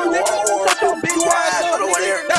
nigga. Shut your bitch ass up.